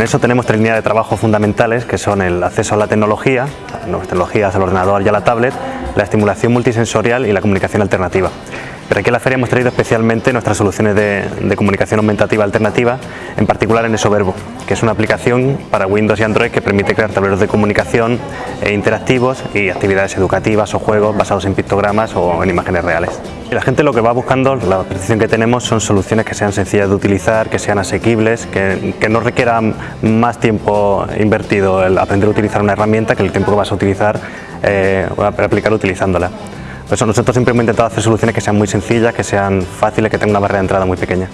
En eso tenemos tres líneas de trabajo fundamentales que son el acceso a la tecnología, nuevas tecnologías, al ordenador y a la tablet, la estimulación multisensorial y la comunicación alternativa. Pero aquí en la feria hemos traído especialmente nuestras soluciones de, comunicación aumentativa alternativa, en particular en Esoverbo, que es una aplicación para Windows y Android que permite crear tableros de comunicación e interactivos y actividades educativas o juegos basados en pictogramas o en imágenes reales. Y la gente lo que va buscando, la percepción que tenemos son soluciones que sean sencillas de utilizar, que sean asequibles, que, no requieran más tiempo invertido el aprender a utilizar una herramienta que el tiempo que vas a utilizar eh, para aplicar utilizándola. Por eso nosotros siempre hemos intentado hacer soluciones que sean muy sencillas, que sean fáciles, que tengan una barrera de entrada muy pequeña.